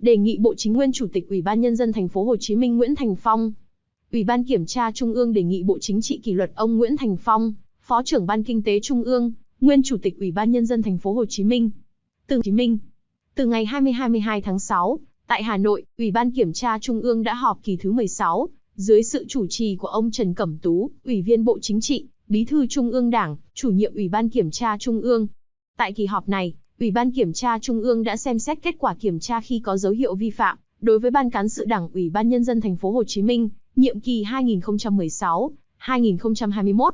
đề nghị Bộ Chính nguyên Chủ tịch Ủy ban nhân dân thành phố Hồ Chí Minh Nguyễn Thành Phong. Ủy ban Kiểm tra Trung ương đề nghị Bộ Chính trị kỷ luật ông Nguyễn Thành Phong, Phó trưởng Ban Kinh tế Trung ương, nguyên Chủ tịch Ủy ban nhân dân thành phố Hồ Chí Minh. Từ Hồ Chí Minh. Từ ngày 20-22 tháng 6, tại Hà Nội, Ủy ban Kiểm tra Trung ương đã họp kỳ thứ 16, dưới sự chủ trì của ông Trần Cẩm Tú, Ủy viên Bộ Chính trị, Bí thư Trung ương Đảng, chủ nhiệm Ủy ban Kiểm tra Trung ương. Tại kỳ họp này, Ủy ban Kiểm tra Trung ương đã xem xét kết quả kiểm tra khi có dấu hiệu vi phạm đối với Ban cán sự Đảng Ủy ban nhân dân thành phố Hồ Chí Minh, nhiệm kỳ 2016-2021.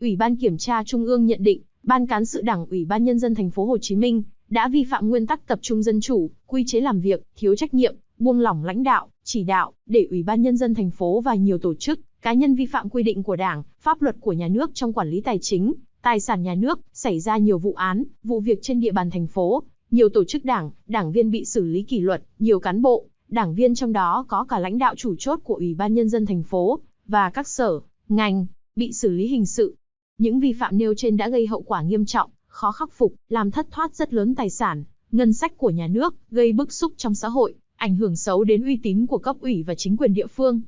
Ủy ban Kiểm tra Trung ương nhận định, Ban cán sự Đảng Ủy ban nhân dân thành phố Hồ Chí Minh đã vi phạm nguyên tắc tập trung dân chủ, quy chế làm việc, thiếu trách nhiệm, buông lỏng lãnh đạo, chỉ đạo, để Ủy ban nhân dân thành phố và nhiều tổ chức, cá nhân vi phạm quy định của Đảng, pháp luật của nhà nước trong quản lý tài chính, tài sản nhà nước, xảy ra nhiều vụ án, vụ việc trên địa bàn thành phố, nhiều tổ chức đảng, đảng viên bị xử lý kỷ luật, nhiều cán bộ, đảng viên trong đó có cả lãnh đạo chủ chốt của Ủy ban nhân dân thành phố và các sở, ngành bị xử lý hình sự. Những vi phạm nêu trên đã gây hậu quả nghiêm trọng, khó khắc phục, làm thất thoát rất lớn tài sản, ngân sách của nhà nước, gây bức xúc trong xã hội, ảnh hưởng xấu đến uy tín của cấp ủy và chính quyền địa phương.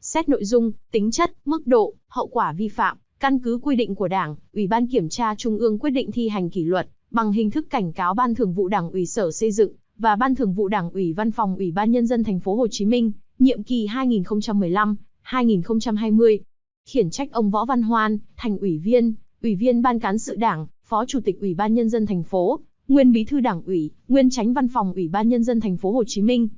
Xét nội dung, tính chất, mức độ, hậu quả vi phạm, căn cứ quy định của Đảng, Ủy ban Kiểm tra Trung ương quyết định thi hành kỷ luật bằng hình thức cảnh cáo Ban Thường vụ Đảng ủy Sở Xây dựng và Ban Thường vụ Đảng ủy Văn phòng Ủy ban nhân dân thành phố Hồ Chí Minh, nhiệm kỳ 2015-2020. Khiển trách ông Võ Văn Hoan, thành ủy viên, ủy viên Ban cán sự Đảng, Phó Chủ tịch Ủy ban nhân dân thành phố, nguyên Bí thư Đảng ủy, nguyên Tránh Văn phòng Ủy ban nhân dân thành phố Hồ Chí Minh.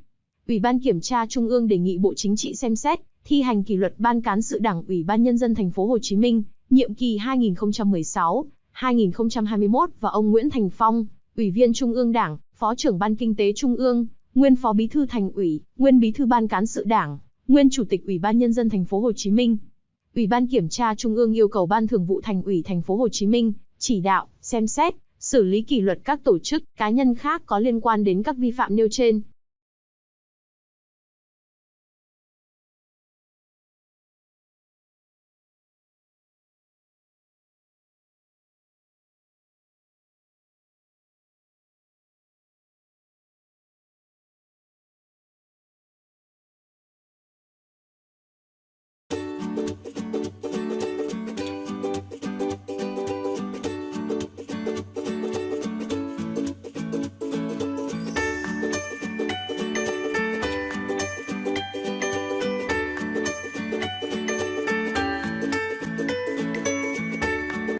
Ủy ban Kiểm tra Trung ương đề nghị Bộ Chính trị xem xét thi hành kỷ luật Ban cán sự Đảng Ủy ban nhân dân thành phố Hồ Chí Minh, nhiệm kỳ 2016-2021 và ông Nguyễn Thành Phong, Ủy viên Trung ương Đảng, Phó trưởng Ban Kinh tế Trung ương, nguyên Phó Bí thư Thành ủy, nguyên Bí thư Ban cán sự Đảng, nguyên Chủ tịch Ủy ban nhân dân thành phố Hồ Chí Minh. Ủy ban Kiểm tra Trung ương yêu cầu Ban Thường vụ Thành ủy thành phố Hồ Chí Minh chỉ đạo, xem xét, xử lý kỷ luật các tổ chức, cá nhân khác có liên quan đến các vi phạm nêu trên.